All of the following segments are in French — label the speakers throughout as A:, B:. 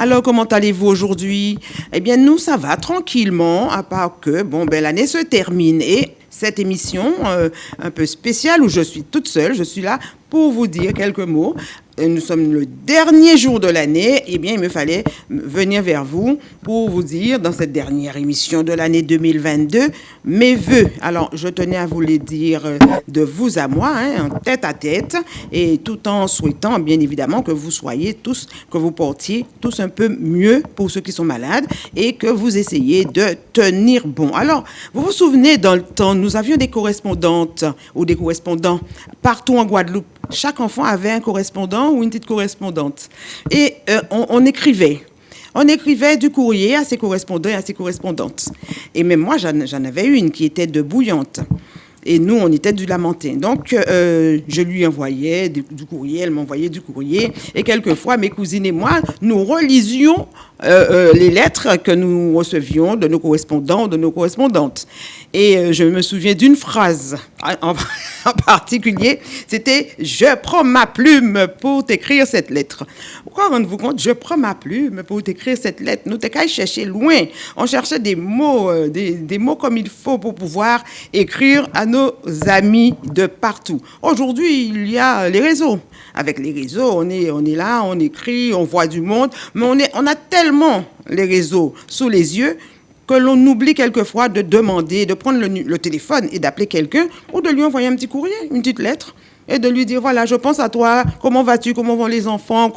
A: Alors, comment allez-vous aujourd'hui? Eh bien, nous, ça va tranquillement, à part que, bon, ben, l'année se termine et cette émission euh, un peu spéciale où je suis toute seule, je suis là pour vous dire quelques mots nous sommes le dernier jour de l'année, eh bien, il me fallait venir vers vous pour vous dire, dans cette dernière émission de l'année 2022, mes voeux. Alors, je tenais à vous les dire euh, de vous à moi, hein, en tête à tête, et tout en souhaitant, bien évidemment, que vous soyez tous, que vous portiez tous un peu mieux pour ceux qui sont malades, et que vous essayiez de tenir bon. Alors, vous vous souvenez, dans le temps, nous avions des correspondantes ou des correspondants partout en Guadeloupe. Chaque enfant avait un correspondant ou une petite correspondante. Et euh, on, écrivait. On écrivait du courrier à ses correspondants et à ses correspondantes. Et même moi, j'en avais une qui était de bouillante. Et nous, on était du Lamentin. Donc, euh, je lui envoyais du, courrier, elle m'envoyait du courrier. Et quelquefois, mes cousines et moi, nous relisions euh, les lettres que nous recevions de nos correspondants, de nos correspondantes. Et je me souviens d'une phrase en, en particulier, c'était « Je prends ma plume pour t'écrire cette lettre ». Pourquoi rendez-vous compte Je prends ma plume pour t'écrire cette lettre. Nous t'es chercher loin. On cherchait des mots, euh, des, des, mots comme il faut pour pouvoir écrire à nos amis de partout. Aujourd'hui, il y a les réseaux. Avec les réseaux, on est, on est là, on écrit, on voit du monde, mais on, est, on a tellement les réseaux sous les yeux que l'on oublie quelquefois de demander, de prendre le, téléphone et d'appeler quelqu'un ou de lui envoyer un petit courrier, une petite lettre et de lui dire, voilà, je pense à toi, comment vas-tu, comment vont les enfants,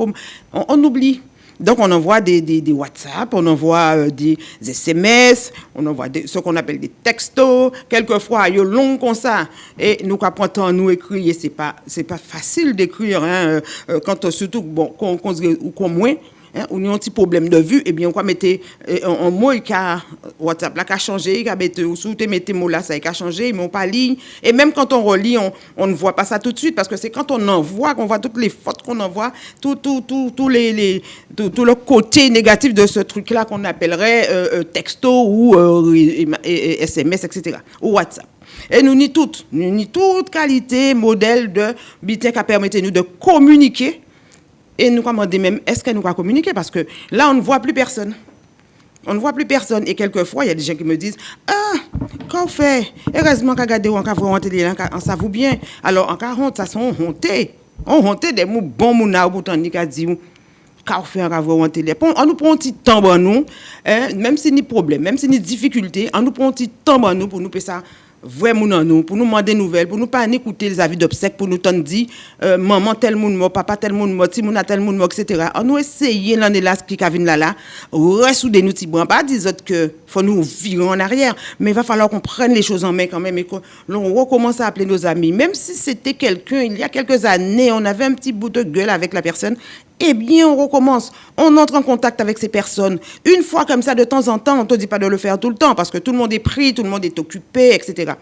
A: on, oublie. Donc, on envoie des, des, WhatsApp, on envoie euh, des, SMS, on envoie ce qu'on appelle des textos. Quelquefois, il y a long comme ça. Et nous, quand nous écrire, c'est pas, c'est pas facile d'écrire, hein, euh, euh, quand surtout, bon, qu'on, qu'on, moins, hein, on a un petit problème de vue, eh bien, on va mettre un, mot qui a WhatsApp là, qui a changé, qui a mettre, ou mettez mots là, ça a changé, ils m'ont pas ligne. Et même quand on relit, on, on, ne voit pas ça tout de suite, parce que c'est quand on envoie qu'on voit toutes les fautes qu'on envoie, tout, tout, les, les tout, le côté négatif de ce truc-là qu'on appellerait euh, euh, texto ou SMS, euh, etc., ou WhatsApp. Et nous ni toutes, nous ni toute qualité, modèle de bitin qui permettait nous de communiquer et nous demandons même, est-ce qu'elle nous va communiquer? Parce que là, on ne voit plus personne. On ne voit plus personne. Et quelquefois, il y a des gens qui me disent, ah, qu'on fait? Heureusement qu'on regarde, on voit en télé, on s'avoue bien. Alors, en 40, ça sont hontés. On honté des mots bons, ou pourtant, ni dit, qu'on fait en télé. On nous prend un petit temps, nous, hein, même si ni problème, même si ni difficulté, on nous prend un petit temps, nous, pour nous faire ça vraiment nous, pour nous demander des nouvelles, pour nous pas écouter les avis d'obsèques, pour nous dire euh, maman tel monde mort, papa tel monde mort, a tel monde mort, etc. On nous essayer l'année là, ce qui vient là là, ressouder nous tibouans, pas dire que faut nous virer en arrière, mais il va falloir qu'on prenne les choses en main quand même et qu'on recommence à appeler nos amis. Même si c'était quelqu'un, il y a quelques années, on avait un petit bout de gueule avec la personne, eh bien, on recommence. On entre en contact avec ces personnes. Une fois comme ça, de temps en temps, on ne te dit pas de le faire tout le temps parce que tout le monde est pris, tout le monde est occupé, etc.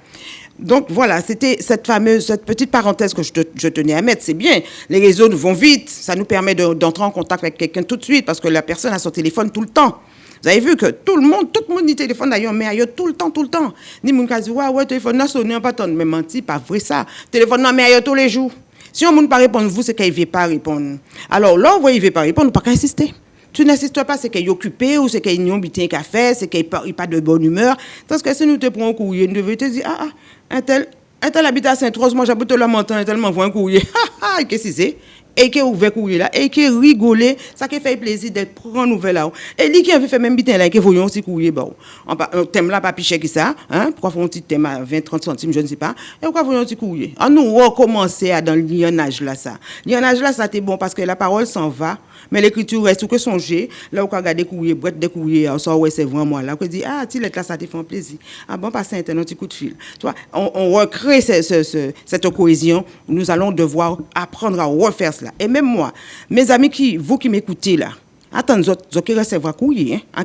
A: Donc voilà, c'était cette fameuse, cette petite parenthèse que je, tenais à mettre. C'est bien, les réseaux vont vite, ça nous permet d'entrer en contact avec quelqu'un tout de suite parce que la personne a son téléphone tout le temps. Vous avez vu que tout le monde, tout le monde dit téléphone d'ailleurs, mais ailleurs tout le temps, tout le temps. Ni mon cas ouais, ouais, téléphone, non, sonne, pas tant, mais menti, pas vrai ça. Téléphone, non, mais ailleurs tous les jours. Si on ne pas répondre, vous, c'est qu'il ne veut pas répondre. Alors là, vous ne veut pas répondre, pas qu'à insister. Tu n'insistes pas, c'est qu'il est occupé ou c'est qu'il n'a pas fait, c'est qu'il n'est pas de bonne humeur. Parce que si nous te prenons un courrier, nous devons te dire, ah, ah, un tel, un tel habite à Saint-Rose, moi j'habite la montagne, un tel m'envoie un courrier. Ah, ah, qu'est-ce que c'est? Et qui ouvert courrier là et qui rigolé ça qui fait plaisir d'être prendre nouvelle là et lui qui avait fait même bitin là qui voyons aussi courrier bon un thème là pas cher que ça hein? Pourquoi font un petit thème à 20 30 centimes je ne sais pas et pourquoi voyons petit courrier? On nous recommencer à dans le lionnage là ça lionnage là ça c'était bon parce que la parole s'en va mais l'écriture reste que songer. Là, on regarde des courriers, boîte des courriers, on sort, ouais, c'est vraiment là. On dit, ah, tu là, ça te fait un plaisir. Ah bon, passer un petit coup de fil. Tu vois, on recrée cette cohésion. Nous allons devoir apprendre à refaire cela. Et même moi, mes amis, qui, vous qui m'écoutez là, Attends, vous qui recevoir courrier, hein?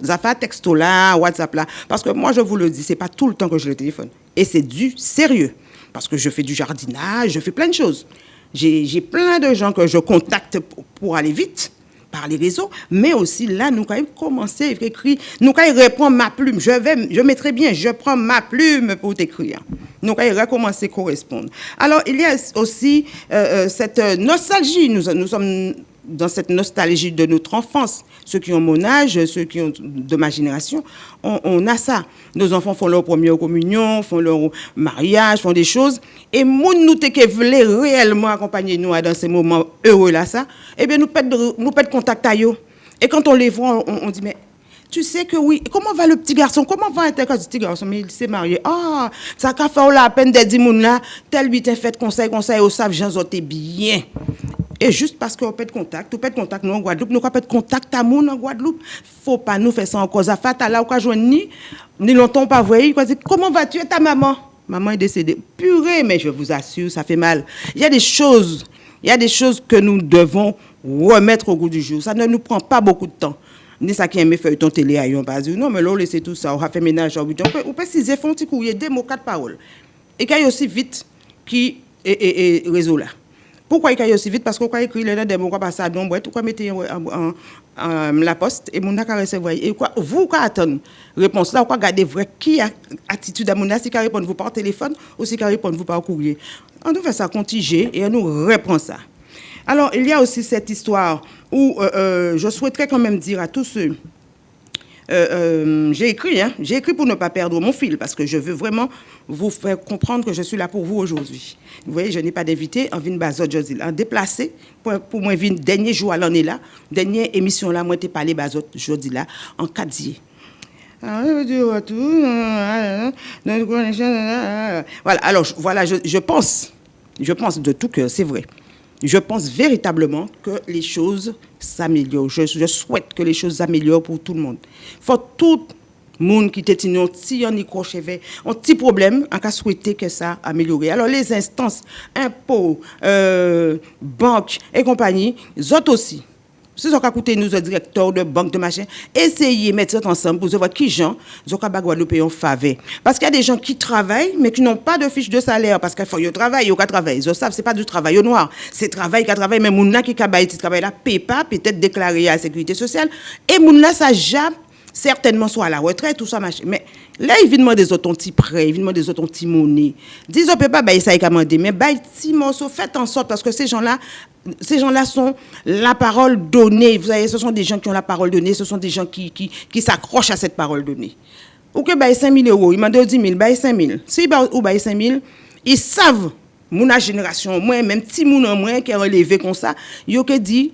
A: Vous avez un texto là, WhatsApp là. Parce que moi, je vous le dis, c'est pas tout le temps que je le téléphone. Et c'est du sérieux. Parce que je fais du jardinage, je fais plein de choses. J'ai plein de gens que je contacte pour, aller vite par les réseaux, mais aussi là, nous avons commencé à écrire, nous avons répondre ma plume, je vais, je mettrai bien, je prends ma plume pour t'écrire. Nous avons recommencer à correspondre. Alors, il y a aussi euh, euh, cette nostalgie, nous, nous sommes dans cette nostalgie de notre enfance. Ceux qui ont mon âge, ceux qui ont de ma génération, on, a ça. Nos enfants font leur première communion, font leur mariage, font des choses. Et nous, nous qui voulait réellement accompagner nous dans ces moments heureux là, ça, eh bien, nous perdons nous contact à eux. Et quand on les voit, on, dit, mais tu sais que oui, comment va le petit garçon? Comment va être le petit garçon? Mais il s'est marié. Ah, ça a fait la peine de dire, là, tel lui t'a fait conseil, conseil, au savent, j'en bien. Et juste parce qu'on peut de contact, on peut de contact nous en Guadeloupe, nous peut de contact à moun en Guadeloupe, faut pas nous faire ça en cause à fata là ou joindre ni ni longtemps pas voyer, quoi comment vas-tu ta maman? Maman est décédée. Purée, mais je vous assure, ça fait mal. Il y a des choses, il y a des choses que nous devons remettre au goût du jour. Ça ne nous prend pas beaucoup de temps. Ni ça qui aime ton télé à yon pas non mais là laissez tout ça, on a fait ménage on peut on peut ciser font courrier des mots quatre paroles. Et qu'il y a aussi vite qui est réseau là. Pourquoi il y a aussi vite? Parce qu'on a écrit les mots, quoi passer à don boîte, mettre en, la poste et mon a recevoir. Et quoi, vous, quoi attendre? Réponse là, quoi garder vrai qui a attitude à mon si qui répond vous par téléphone ou si qui répond vous par courrier. On doit faire ça contiger et on nous répond ça. Alors, il y a aussi cette histoire où euh, euh, je souhaiterais quand même dire à tous ceux euh, euh, j'ai écrit, hein, j'ai écrit pour ne pas perdre mon fil, parce que je veux vraiment vous faire comprendre que je suis là pour vous aujourd'hui. Vous voyez, je n'ai pas d'invité, en vin bazot jodi en déplacé, pour, moi, vin dernier jour à l'année là, dernière émission là, moi, t'ai parlé bazot jodi là, en cadier. Voilà, alors voilà, je, je pense, je pense de tout cœur, c'est vrai je pense véritablement que les choses s'améliorent. Je, souhaite que les choses s'améliorent pour tout le monde. Faut tout le monde qui était un petit un petit problème, on a souhaité que ça améliore. Alors les instances, impôts, euh, banques et compagnie, autres aussi, si vous avez nous, le directeur de banque de machin, essayez de mettre ça ensemble pour voir qui gens, vous avez Guadeloupe en faveur. Parce qu'il y a des gens qui travaillent, mais qui n'ont pas de fiche de salaire, parce qu'il faut qu'ils travaillent, ils travaillent. Ils savent, c'est pas du travail au noir. C'est travail qui travaille, mais moun qui travaille, qui travaille là, pas, peut-être déclaré à la sécurité sociale. Et moun ça jamais certainement soit à la retraite, tout ça, machin. Mais là, il vient des autres prêts, il vient demander des autres petits monnaies. On peut pas bailler ça et demander, mais bailler petit morceau, faites en sorte, parce que ces gens-là, ces gens-là sont la parole donnée. Vous savez, ce sont des gens qui ont la parole donnée, ce sont des gens qui, qui, qui s'accrochent à cette parole donnée. Ou que bailler 5 000 euros, il m'a donné 10 000, bailler 5 000. Si ou bailler 5 000, ils savent, mon génération, moi, même petit moun en moins qui est relevé comme ça, ils ont dit,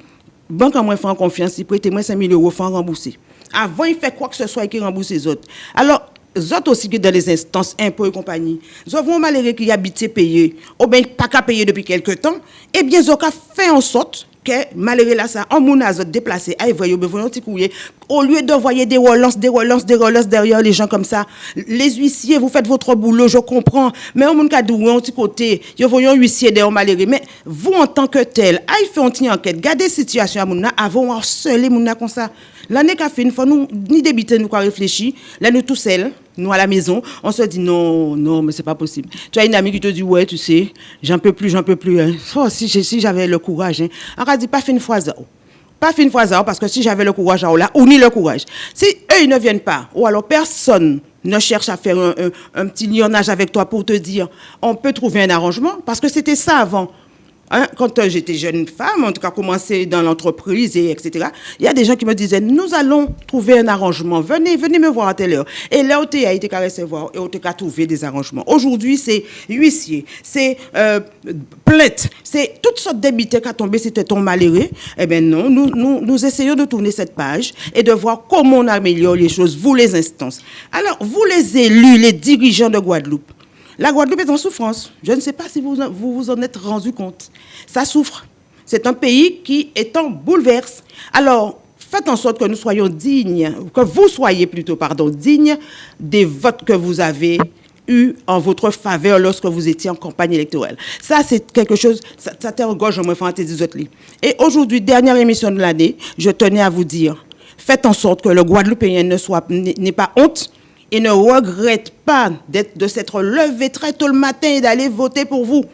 A: banque en moins fait confiance, il prête moi 5 000 euros, faut rembourser. Avant, il fait quoi que ce soit et qu'il rembourse les autres. Alors, les autres aussi que dans les instances impôts et compagnie, ils ont malheureux qui habitent payés, ou bien pas qu'à payer depuis quelque temps, eh bien, ils ont fait en sorte que malgré là ça en mon azot déplacé. Voyez besoin petit courrier. Au lieu d'envoyer des relances des relances des relances derrière les gens comme ça les huissiers vous faites votre boulot je comprends. Mais en mon cas un petit côté yo voyons huissier derrière malheureux mais vous en tant que tel aïe fait une enquête. Gardez situation à mon avant harceler mon comme ça L'année qu'a fait, une fois, nous, ni débiter, nous, quoi réfléchir. Là, nous tous seuls, nous à la maison, on se dit non, non, mais c'est pas possible. Tu as une amie qui te dit, ouais, tu sais, j'en peux plus, j'en peux plus. Hein. Oh, si, j'avais le courage, hein. On dit, pas fait une fois ça. Pas une fois ça, parce que si j'avais le courage, là, ou ni le courage. Si eux, ils ne viennent pas, ou alors personne ne cherche à faire un, un petit lionnage avec toi pour te dire, on peut trouver un arrangement, parce que c'était ça avant. Hein, quand euh, j'étais jeune femme, en tout cas commencé dans l'entreprise et etc., il y a des gens qui me disaient, nous allons trouver un arrangement, venez, venez me voir à telle heure. Et là, on a été recevoir et on a trouvé des arrangements. Aujourd'hui, c'est huissier, c'est euh, plainte, c'est toutes sortes d'habitants qui ont tombé, c'était ton malheureux. Eh bien non, nous, nous, nous essayons de tourner cette page et de voir comment on améliore les choses, vous les instances. Alors, vous les élus, les dirigeants de Guadeloupe, la Guadeloupe est en souffrance. Je ne sais pas si vous vous, en êtes rendu compte. Ça souffre. C'est un pays qui est en bouleverse. Alors, faites en sorte que nous soyons dignes, que vous soyez plutôt, pardon, dignes des votes que vous avez eus en votre faveur lorsque vous étiez en campagne électorale. Ça, c'est quelque chose, ça, ça t'engage en moi, Et aujourd'hui, dernière émission de l'année, je tenais à vous dire, faites en sorte que le Guadeloupéen n'ait pas honte et ne regrette pas de s'être levé très tôt le matin et d'aller voter pour vous.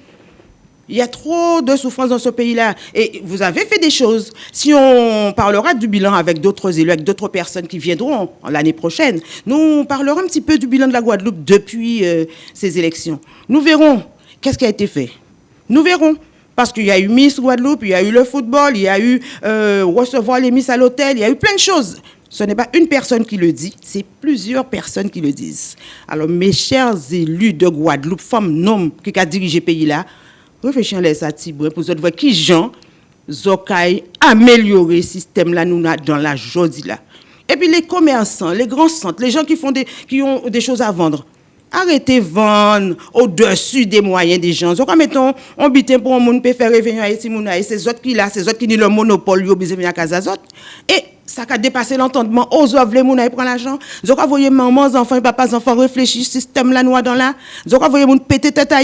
A: Il y a trop de souffrance dans ce pays-là. Et vous avez fait des choses. Si on parlera du bilan avec d'autres élus, avec d'autres personnes qui viendront l'année prochaine, nous parlerons un petit peu du bilan de la Guadeloupe depuis euh, ces élections. Nous verrons qu'est-ce qui a été fait. Nous verrons. Parce qu'il y a eu Miss Guadeloupe, il y a eu le football, il y a eu euh, recevoir les Miss à l'hôtel, il y a eu plein de choses. Ce n'est pas une personne qui le dit, c'est plusieurs personnes qui le disent. Alors, mes chers élus de Guadeloupe, femmes, hommes qui ont dirigé le pays là, réfléchissez ça, pour voir qui gens Zokai améliorer le système là nous dans la journée là. Et puis les commerçants, les grands centres, les gens qui font des qui ont des choses à vendre. Arrêtez vendre au-dessus des moyens des gens. Donc, mettons, on bitin pour un monde peut faire revenir ici, c'est autres qui là, c'est autres qui ont le monopole, ils ont besoin de casa Et ça a dépassé l'entendement. Aux œuvres, les prennent l'argent. Vous voyez, maman, enfants, papas, enfants réfléchissent, système là, noir dans là. Donc, vous voyez, monde péter tête à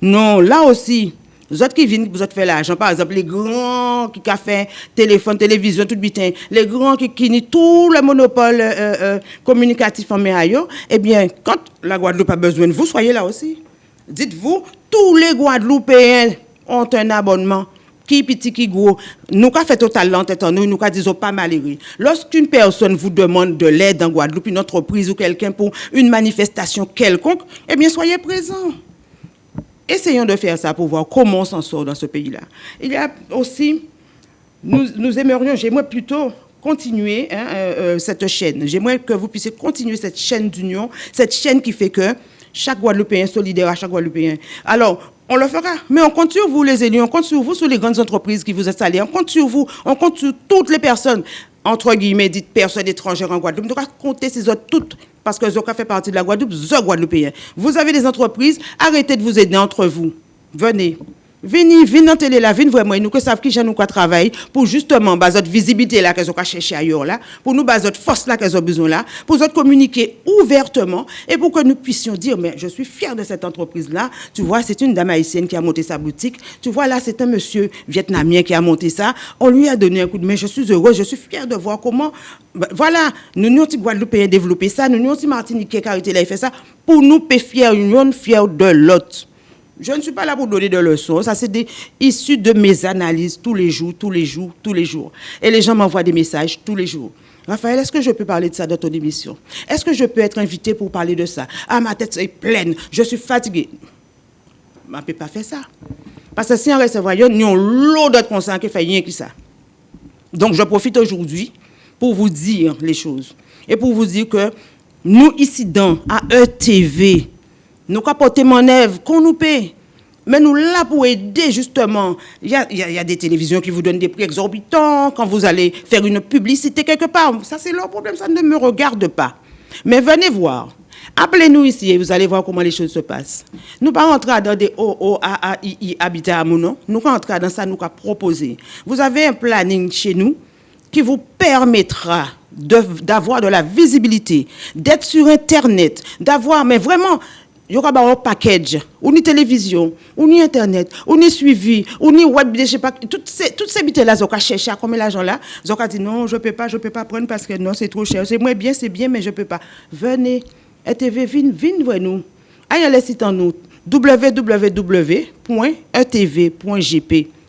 A: Non, là aussi, les autres qui viennent, vous autres faire l'argent, par exemple, les grands qui ont fait téléphone, télévision, tout bitin, les grands qui qui tout le monopole euh, euh, communicatif en méaillot, eh bien, quand la Guadeloupe a besoin de vous, soyez là aussi. Dites-vous, tous les Guadeloupéens ont un abonnement qui petit, qui gros, nous avons fait total l'entête en nous, nous avons dit pas malheureux. Lorsqu'une personne vous demande de l'aide en Guadeloupe, une entreprise ou quelqu'un pour une manifestation quelconque, eh bien, soyez présents. Essayons de faire ça pour voir comment on s'en sort dans ce pays-là. Il y a aussi, nous, nous aimerions, j'aimerais plutôt continuer hein, euh, euh, cette chaîne. J'aimerais que vous puissiez continuer cette chaîne d'union, cette chaîne qui fait que chaque Guadeloupéen solidaire à chaque Guadeloupéen. Alors, on le fera. Mais on compte sur vous, les élus, on compte sur vous, sur les grandes entreprises qui vous installent, on compte sur vous, on compte sur toutes les personnes, entre guillemets, dites personnes étrangères en Guadeloupe. On doit compter ces autres toutes parce que Zoka fait partie de la Guadeloupe, The Guadeloupéen. Vous avez des entreprises, arrêtez de vous aider entre vous. Venez. Venez, venez dans télé là, venez vraiment, nous savent qui j'ai nous quoi travailler pour justement baser notre visibilité là qu'elles ont chercher ailleurs là, pour nous baser notre force là qu'elles ont besoin là, pour nous communiquer ouvertement et pour que nous puissions dire mais je suis fier de cette entreprise là. Tu vois, c'est une dame haïtienne qui a monté sa boutique. Tu vois là, c'est un monsieur vietnamien qui a monté ça. On lui a donné un coup de main. Je suis heureux, je suis fier de voir comment ben, voilà, nous nous sommes Guadeloupéens développé ça, nous nous sommes Martiniquais qui a fait ça pour nous fier une fier de l'autre. Je ne suis pas là pour donner des leçons. Ça, c'est des issus de mes analyses tous les jours, tous les jours, tous les jours. Et les gens m'envoient des messages tous les jours. Raphaël, est-ce que je peux parler de ça dans ton émission? Est-ce que je peux être invité pour parler de ça? Ah, ma tête est pleine, je suis fatiguée. Je ne peux pas faire ça. Parce que si on recevoir, nous avons l'eau d'autres conscience qui fait rien que ça. Donc, je profite aujourd'hui pour vous dire les choses. Et pour vous dire que nous, ici dans AETV, nous porter mon œuvre, qu'on nous paie. Mais nous là pour aider justement. Il y a, des télévisions qui vous donnent des prix exorbitants quand vous allez faire une publicité quelque part. Ça, c'est leur problème, ça ne me regarde pas. Mais venez voir. Appelez-nous ici et vous allez voir comment les choses se passent. Nous ne pas rentrer dans des OOAAI habitat à Nous rentrer dans ça, nous avons proposer. Vous avez un planning chez nous qui vous permettra d'avoir de la visibilité, d'être sur Internet, d'avoir, mais vraiment, il y aura un package, ou ni télévision, ou ni internet, ou ni suivi, ou ni web, je sais pas, toutes ces, toutes ces là, ils ont cherché à combien l'argent là, ils ont dit non, je peux pas, je peux pas prendre parce que non, c'est trop cher. C'est moins bien, c'est bien, mais je peux pas. Venez, ETV, venez, venez nous. Allez le site en nous, www.etv.gp.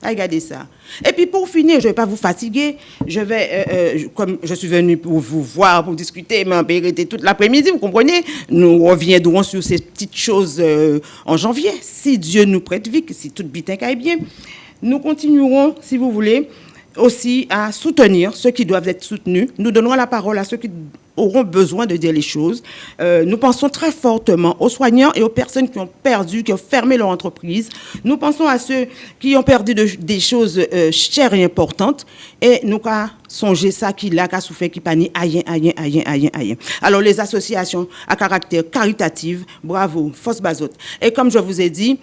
A: Regardez ça. Et puis pour finir, je ne vais pas vous fatiguer. Je vais, euh, euh, comme je suis venu pour vous voir, pour discuter, m'embêter toute l'après-midi, vous comprenez? Nous reviendrons sur ces petites choses euh, en janvier, si Dieu nous prête vie, si tout bitin est bien. Nous continuerons, si vous voulez, aussi à soutenir ceux qui doivent être soutenus. Nous donnerons la parole à ceux qui auront besoin de dire les choses. Euh, nous pensons très fortement aux soignants et aux personnes qui ont perdu, qui ont fermé leur entreprise. Nous pensons à ceux qui ont perdu des choses euh, chères et importantes. Et nous avons songé ça qui l'a, qui a souffert, qui pas aïe, aïe, aïe, aïe, aïe. Alors les associations à caractère caritatif, bravo, Force Bazote. Et comme je vous ai dit,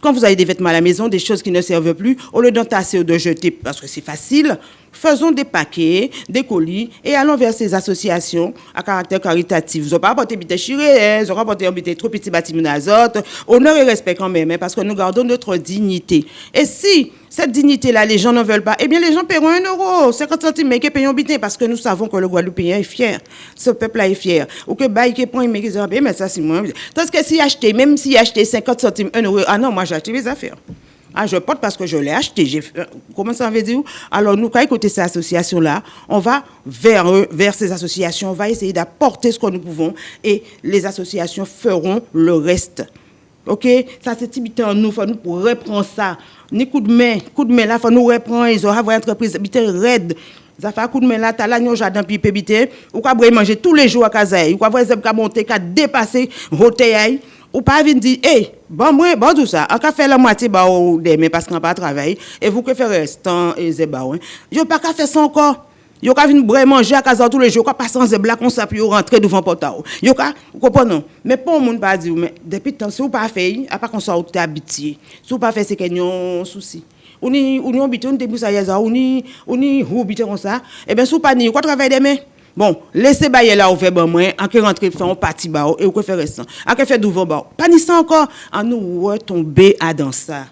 A: quand vous avez des vêtements à la maison, des choses qui ne servent plus, au lieu d'entasser ou de jeter, parce que c'est facile, faisons des paquets, des colis et allons vers ces associations à caractère caritatif. Vous n'avez pas apporté des chiré, vous n'avez pas apporté trop petit bâtiment d'azote. Honneur et respect quand même, hein, parce que nous gardons notre dignité. Et si cette dignité-là, les gens ne veulent pas, eh bien, les gens paieront un euro, 50 centimes, mais qui payent bitin, parce que nous savons que le Guadeloupéen est fier. Ce peuple-là est fier. Ou que bail qui prend, mais qui mais ça, c'est moins. Tandis que si acheté, même si acheté 50 centimes, un euro, ah non, moi, j'ai acheté mes affaires. Ah, je porte parce que je l'ai acheté. Euh, comment ça veut dire? Alors, nous, quand écouter ces associations-là, on va vers eux, vers ces associations, on va essayer d'apporter ce que nous pouvons et les associations feront le reste. OK? Ça c'est tibité en nous, faut nous pour reprendre ça. Ni coup de main, coup de main là, faut nous reprendre, ils ont avoir entreprise habité raide. Ça fait coup de main là, t'as là, jardin puis pébité, ou quoi manger tous les jours à Kazaï, ou quoi voir zeb monter, dépasser roteaille, ou pas venir dire, hey, bon, moi, bon, tout ça, on faire la moitié, bah, demain, parce qu'on pas et vous restant, et c'est bah, pas faire ça. Yo ka vin bre manger à casa tous les jours, ka passer en zebla comme ça puis rentrer devant portail. Yo ka comprenez? Mais pour monde pas dire mais depuis temps si vous pas fait, à pas qu'on soit habitué. Si vous pas fait c'est qu'il souci. On ni on habité on début ça yaza, on ni on ni habité comme ça. Eh bien si pas ni quoi travailler demain Bon, laissez bailler là ouvert ben moi, en que rentrer faire un parti ba et ou faire ça. En que faire devant ba. Pas ni ça encore, en nous retomber à dans ça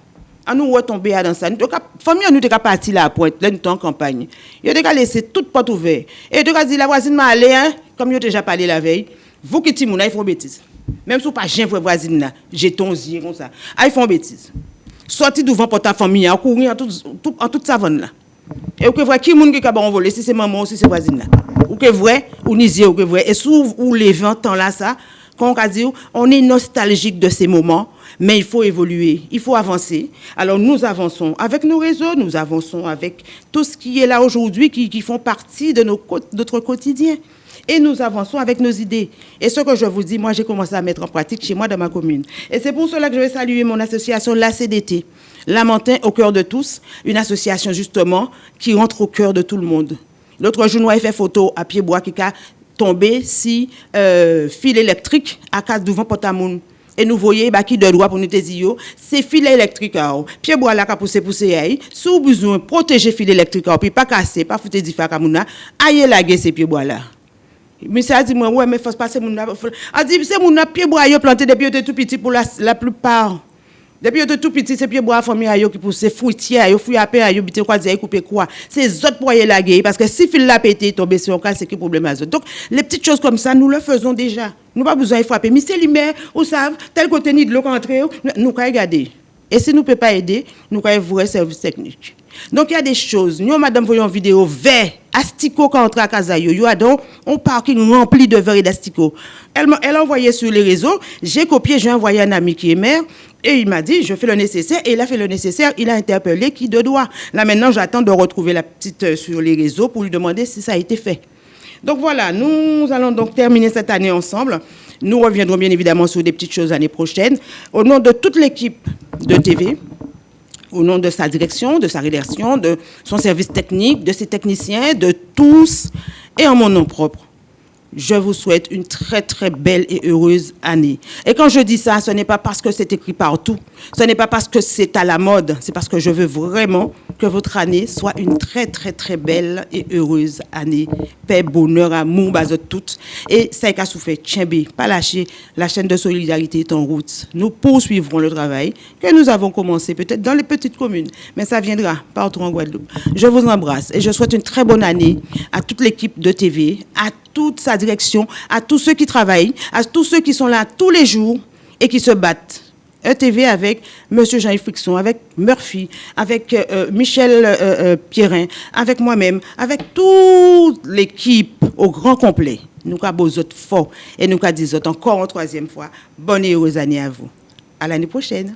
A: à nous retomber dans ça. Nous, famille, nous, sommes partis là, pour être en campagne. Nous avons laissé toute porte ouverte. Et nous avons dit, la voisine m'a allé, hein, comme nous déjà parlé la veille, vous qui êtes ils font bêtise. Même si vous pas pour voisine là, jetons y comme ça. Ah, ils font bêtise. Sorti devant pour ta famille, en courir en, tout, en toute savane là. Et vous voyez qui est qui a volé, si c'est maman ou si c'est voisine là? Ou que vrai, ou nisier, ou que vrai. Et sous ou les 20 ans là, ça, quand on dit, on est nostalgique de ces moments mais il faut évoluer, il faut avancer. Alors nous avançons avec nos réseaux, nous avançons avec tout ce qui est là aujourd'hui, qui, font partie de notre quotidien. Et nous avançons avec nos idées. Et ce que je vous dis, moi, j'ai commencé à mettre en pratique chez moi dans ma commune. Et c'est pour cela que je vais saluer mon association, la CDT, Lamentin au cœur de tous, une association justement qui rentre au cœur de tout le monde. L'autre jour, nous avons fait photo à Pied-Bois qui a tombé si euh, fil électrique à cas devant Potamoun et nous voyons bah, qui de droit pour nous dire c'est fil électrique pied bois là qu'a poussé pousser si vous besoin protéger fil électrique puis pas casser pas foutre du fa kamuna aille laguer ces pieds bois là. Monsieur a dit moi ouais mais faut passer mon a dit c'est mon pied bois yo planté depuis tout petit pour la, la plupart. Depuis que tout petit, c'est pieds bois famille ayo qui pousse fruitière, yo fruit à pain ayo bité quoi dire couper quoi. C'est autres pour la guerre parce que si fil la pété tomber sur un cas c'est qui problème à Donc les petites choses comme ça nous le faisons déjà. Nous pas besoin de frapper. Mais c'est lumière, vous savez, tel côté ni de l'eau rentrée, nous pouvons regarder. Et si nous ne pouvons pas aider, nous pouvons vrai service technique. Donc il y a des choses. Nous, madame, voyons une vidéo vert, asticot quand on entre à Kazayo. Il y a donc un parking rempli de verre et d'asticot. Elle, elle a envoyé sur les réseaux. J'ai copié, j'ai envoyé un ami qui est maire. Et il m'a dit, je fais le nécessaire. Et il a fait le nécessaire. Il a interpellé qui de droit. Là, maintenant, j'attends de retrouver la petite euh, sur les réseaux pour lui demander si ça a été fait. Donc voilà, nous allons donc terminer cette année ensemble. Nous reviendrons bien évidemment sur des petites choses l'année prochaine. Au nom de toute l'équipe de TV, au nom de sa direction, de sa rédaction, de son service technique, de ses techniciens, de tous, et en mon nom propre, je vous souhaite une très très belle et heureuse année. Et quand je dis ça, ce n'est pas parce que c'est écrit partout, ce n'est pas parce que c'est à la mode, c'est parce que je veux vraiment que votre année soit une très très très belle et heureuse année. Paix, bonheur, amour, base de toutes. Et ça a souffert, Tchimbe, pas lâcher, la chaîne de solidarité est en route. Nous poursuivrons le travail que nous avons commencé peut-être dans les petites communes, mais ça viendra partout en Guadeloupe. Je vous embrasse et je souhaite une très bonne année à toute l'équipe de TV, à toute sa direction, à tous ceux qui travaillent, à tous ceux qui sont là tous les jours et qui se battent ETV avec M. Jean-Yves Frixon, avec Murphy, avec euh, euh, Michel euh, Pierrin, avec moi-même, avec toute l'équipe au grand complet. Nous avons beaux autres fort et nous avons dit encore une troisième fois, bonne et heureuse année à vous. À l'année prochaine.